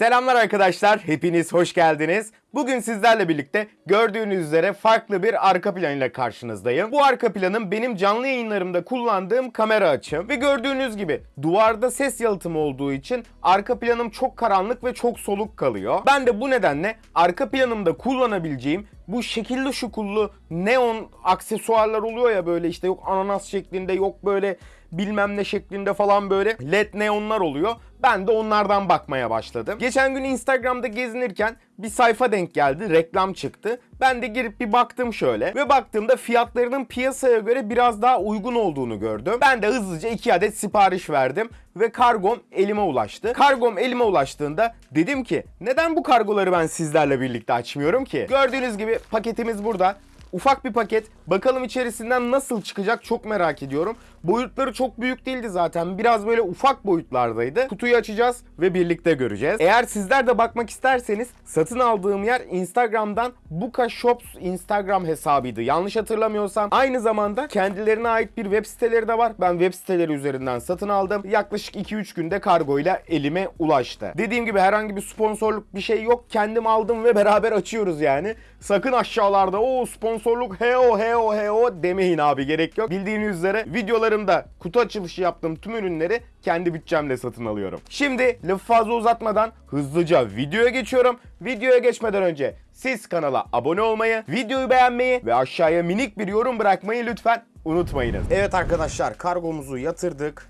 Selamlar arkadaşlar, hepiniz hoş geldiniz. Bugün sizlerle birlikte gördüğünüz üzere farklı bir arka plan ile karşınızdayım. Bu arka planım benim canlı yayınlarımda kullandığım kamera açım. Ve gördüğünüz gibi duvarda ses yalıtımı olduğu için arka planım çok karanlık ve çok soluk kalıyor. Ben de bu nedenle arka planımda kullanabileceğim bu şekilli şukullu neon aksesuarlar oluyor ya böyle işte yok ananas şeklinde yok böyle bilmem ne şeklinde falan böyle led neonlar oluyor. Ben de onlardan bakmaya başladım. Geçen gün Instagram'da gezinirken bir sayfa denk geldi. Reklam çıktı. Ben de girip bir baktım şöyle. Ve baktığımda fiyatlarının piyasaya göre biraz daha uygun olduğunu gördüm. Ben de hızlıca 2 adet sipariş verdim. Ve kargom elime ulaştı. Kargom elime ulaştığında dedim ki neden bu kargoları ben sizlerle birlikte açmıyorum ki? Gördüğünüz gibi paketimiz burada. Ufak bir paket. Bakalım içerisinden nasıl çıkacak çok merak ediyorum. Boyutları çok büyük değildi zaten. Biraz böyle ufak boyutlardaydı. Kutuyu açacağız ve birlikte göreceğiz. Eğer sizler de bakmak isterseniz satın aldığım yer Instagram'dan Buka Shops Instagram hesabıydı. Yanlış hatırlamıyorsam. Aynı zamanda kendilerine ait bir web siteleri de var. Ben web siteleri üzerinden satın aldım. Yaklaşık 2-3 günde kargoyla elime ulaştı. Dediğim gibi herhangi bir sponsorluk bir şey yok. Kendim aldım ve beraber açıyoruz yani. Sakın aşağılarda o sponsorluk heo heo heo demeyin abi gerek yok. Bildiğiniz üzere videolarımda kutu açılışı yaptığım tüm ürünleri kendi bütçemle satın alıyorum. Şimdi lafı fazla uzatmadan hızlıca videoya geçiyorum. Videoya geçmeden önce siz kanala abone olmayı, videoyu beğenmeyi ve aşağıya minik bir yorum bırakmayı lütfen unutmayınız. Evet arkadaşlar kargomuzu yatırdık.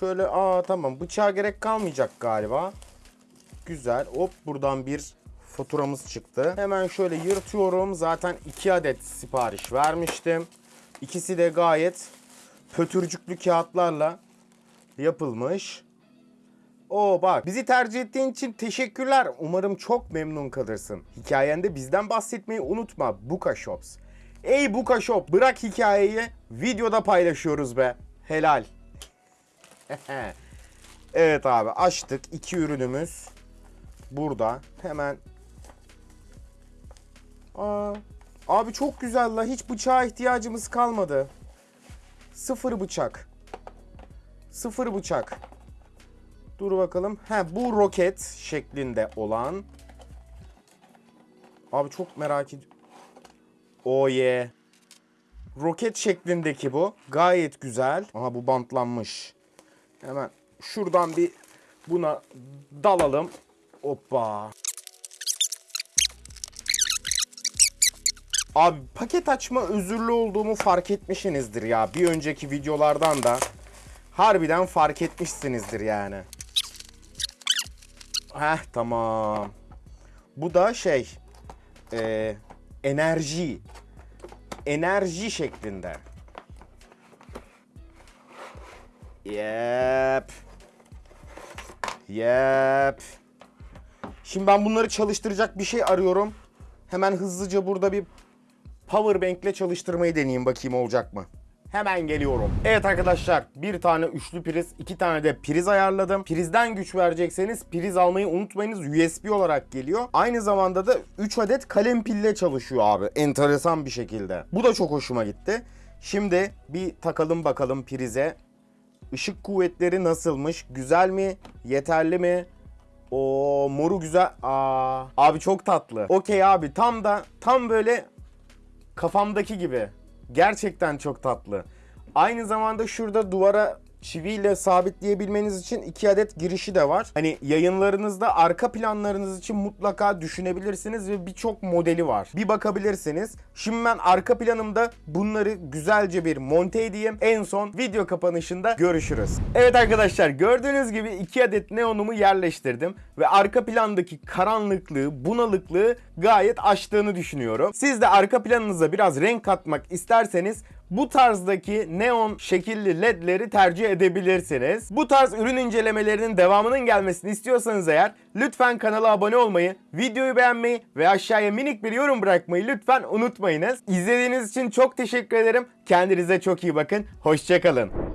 Şöyle aa tamam bıçağa gerek kalmayacak galiba. Güzel. Hop buradan bir faturamız çıktı. Hemen şöyle yırtıyorum. Zaten 2 adet sipariş vermiştim. İkisi de gayet pötürcüklü kağıtlarla yapılmış. Oo bak bizi tercih ettiğin için teşekkürler. Umarım çok memnun kalırsın. Hikayende bizden bahsetmeyi unutma Buka Shops. Ey Buka Shop bırak hikayeyi videoda paylaşıyoruz be. Helal. evet abi açtık iki ürünümüz. Burada hemen Aa, abi çok güzel la hiç bıçağa ihtiyacımız kalmadı. Sıfır bıçak. Sıfır bıçak. Dur bakalım. He bu roket şeklinde olan. Abi çok merak ediyorum. Oh yeah. Roket şeklindeki bu. Gayet güzel. Aha bu bantlanmış. Hemen şuradan bir buna dalalım. Hoppa. Abi paket açma özürlü olduğumu fark etmişsinizdir ya. Bir önceki videolardan da harbiden fark etmişsinizdir yani. Heh tamam. Bu da şey e, enerji enerji şeklinde. Yep. Yep. Şimdi ben bunları çalıştıracak bir şey arıyorum. Hemen hızlıca burada bir power bank ile çalıştırmayı deneyeyim bakayım olacak mı? Hemen geliyorum. Evet arkadaşlar bir tane üçlü priz, iki tane de priz ayarladım. Prizden güç verecekseniz priz almayı unutmayınız. USB olarak geliyor. Aynı zamanda da 3 adet kalem pille çalışıyor abi. Enteresan bir şekilde. Bu da çok hoşuma gitti. Şimdi bir takalım bakalım prize. Işık kuvvetleri nasılmış? Güzel mi? Yeterli mi? O moru güzel. Aa, abi çok tatlı. Okey abi tam da tam böyle kafamdaki gibi. Gerçekten çok tatlı. Aynı zamanda şurada duvara çiviyle sabitleyebilmeniz için iki adet girişi de var. Hani yayınlarınızda arka planlarınız için mutlaka düşünebilirsiniz ve birçok modeli var. Bir bakabilirsiniz. Şimdi ben arka planımda bunları güzelce bir monte edeyim. En son video kapanışında görüşürüz. Evet arkadaşlar gördüğünüz gibi iki adet neonumu yerleştirdim ve arka plandaki karanlıklığı, bunalıklığı gayet aştığını düşünüyorum. Siz de arka planınıza biraz renk katmak isterseniz bu tarzdaki neon şekilli ledleri tercih edebilirsiniz. Bu tarz ürün incelemelerinin devamının gelmesini istiyorsanız eğer lütfen kanala abone olmayı, videoyu beğenmeyi ve aşağıya minik bir yorum bırakmayı lütfen unutmayınız. İzlediğiniz için çok teşekkür ederim. Kendinize çok iyi bakın. Hoşçakalın.